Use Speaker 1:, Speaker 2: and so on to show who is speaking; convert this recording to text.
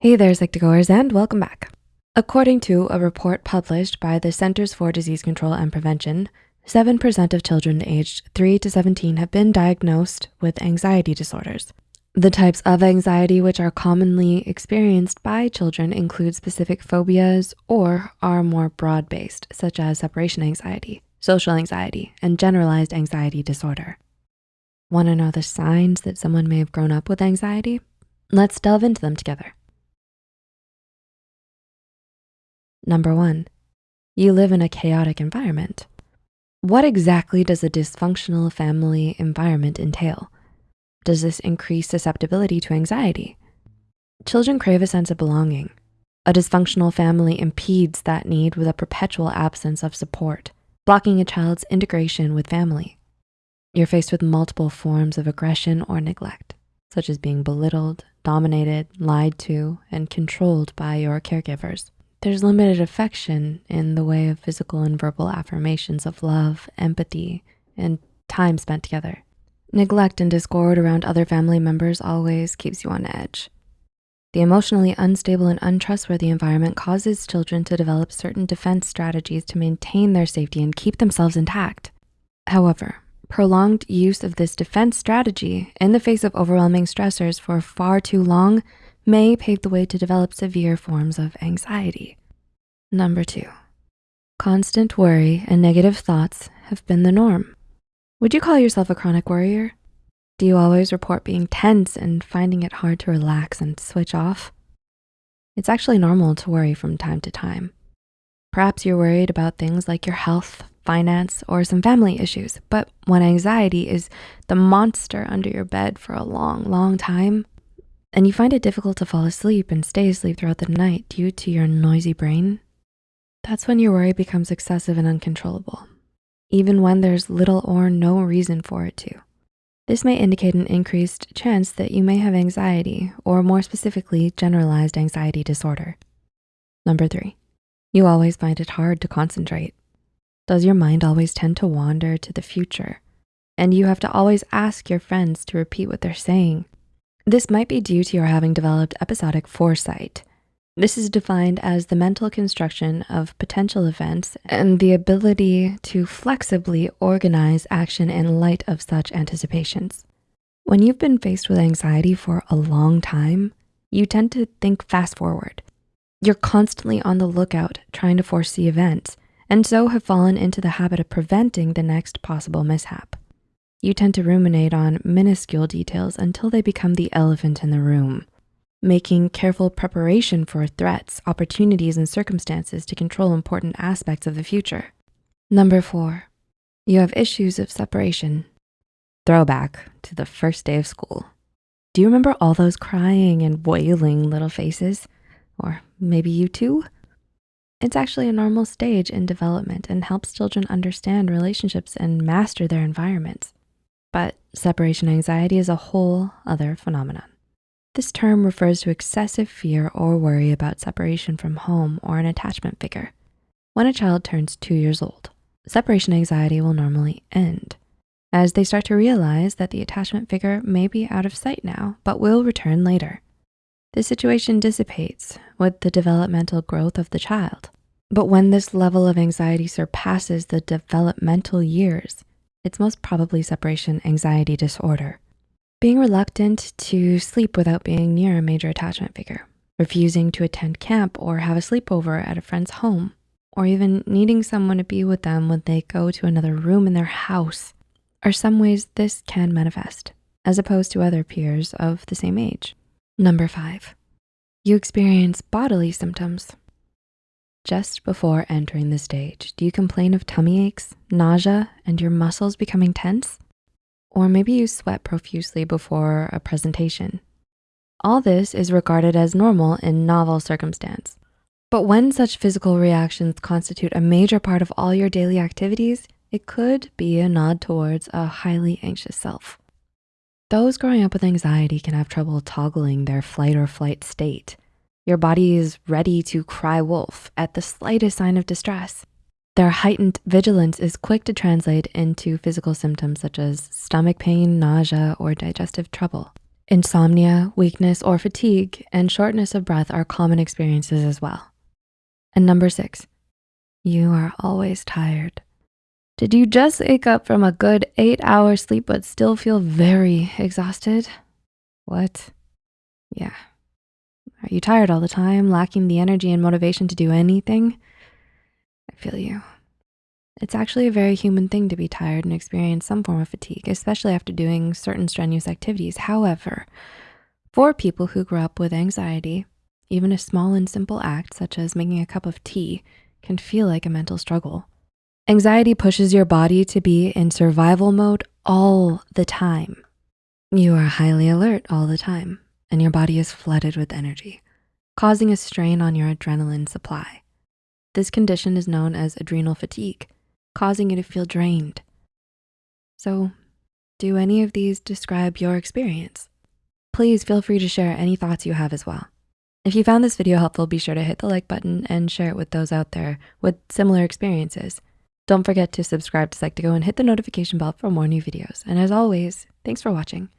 Speaker 1: Hey there, Psych2Goers, and welcome back. According to a report published by the Centers for Disease Control and Prevention, 7% of children aged 3 to 17 have been diagnosed with anxiety disorders. The types of anxiety which are commonly experienced by children include specific phobias or are more broad-based, such as separation anxiety, social anxiety, and generalized anxiety disorder. Wanna know the signs that someone may have grown up with anxiety? Let's delve into them together. Number one, you live in a chaotic environment. What exactly does a dysfunctional family environment entail? Does this increase susceptibility to anxiety? Children crave a sense of belonging. A dysfunctional family impedes that need with a perpetual absence of support, blocking a child's integration with family. You're faced with multiple forms of aggression or neglect, such as being belittled, dominated, lied to, and controlled by your caregivers. There's limited affection in the way of physical and verbal affirmations of love, empathy, and time spent together. Neglect and discord around other family members always keeps you on edge. The emotionally unstable and untrustworthy environment causes children to develop certain defense strategies to maintain their safety and keep themselves intact. However, prolonged use of this defense strategy in the face of overwhelming stressors for far too long may pave the way to develop severe forms of anxiety. Number two, constant worry and negative thoughts have been the norm. Would you call yourself a chronic worrier? Do you always report being tense and finding it hard to relax and switch off? It's actually normal to worry from time to time. Perhaps you're worried about things like your health, finance, or some family issues, but when anxiety is the monster under your bed for a long, long time, and you find it difficult to fall asleep and stay asleep throughout the night due to your noisy brain, that's when your worry becomes excessive and uncontrollable, even when there's little or no reason for it to. This may indicate an increased chance that you may have anxiety or more specifically, generalized anxiety disorder. Number three, you always find it hard to concentrate. Does your mind always tend to wander to the future? And you have to always ask your friends to repeat what they're saying this might be due to your having developed episodic foresight. This is defined as the mental construction of potential events and the ability to flexibly organize action in light of such anticipations. When you've been faced with anxiety for a long time, you tend to think fast forward. You're constantly on the lookout trying to foresee events and so have fallen into the habit of preventing the next possible mishap. You tend to ruminate on minuscule details until they become the elephant in the room, making careful preparation for threats, opportunities, and circumstances to control important aspects of the future. Number four, you have issues of separation. Throwback to the first day of school. Do you remember all those crying and wailing little faces? Or maybe you too? It's actually a normal stage in development and helps children understand relationships and master their environments. But separation anxiety is a whole other phenomenon. This term refers to excessive fear or worry about separation from home or an attachment figure. When a child turns two years old, separation anxiety will normally end as they start to realize that the attachment figure may be out of sight now, but will return later. The situation dissipates with the developmental growth of the child. But when this level of anxiety surpasses the developmental years, it's most probably separation anxiety disorder. Being reluctant to sleep without being near a major attachment figure, refusing to attend camp or have a sleepover at a friend's home, or even needing someone to be with them when they go to another room in their house are some ways this can manifest as opposed to other peers of the same age. Number five, you experience bodily symptoms just before entering the stage, do you complain of tummy aches, nausea, and your muscles becoming tense? Or maybe you sweat profusely before a presentation. All this is regarded as normal in novel circumstance. But when such physical reactions constitute a major part of all your daily activities, it could be a nod towards a highly anxious self. Those growing up with anxiety can have trouble toggling their fight or flight state your body is ready to cry wolf at the slightest sign of distress. Their heightened vigilance is quick to translate into physical symptoms such as stomach pain, nausea, or digestive trouble. Insomnia, weakness, or fatigue, and shortness of breath are common experiences as well. And number six, you are always tired. Did you just wake up from a good eight hour sleep but still feel very exhausted? What? Yeah. Are you tired all the time, lacking the energy and motivation to do anything? I feel you. It's actually a very human thing to be tired and experience some form of fatigue, especially after doing certain strenuous activities. However, for people who grew up with anxiety, even a small and simple act such as making a cup of tea can feel like a mental struggle. Anxiety pushes your body to be in survival mode all the time. You are highly alert all the time and your body is flooded with energy, causing a strain on your adrenaline supply. This condition is known as adrenal fatigue, causing you to feel drained. So do any of these describe your experience? Please feel free to share any thoughts you have as well. If you found this video helpful, be sure to hit the like button and share it with those out there with similar experiences. Don't forget to subscribe to Psych2Go and hit the notification bell for more new videos. And as always, thanks for watching.